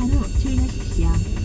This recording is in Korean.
항로 주행하십시오.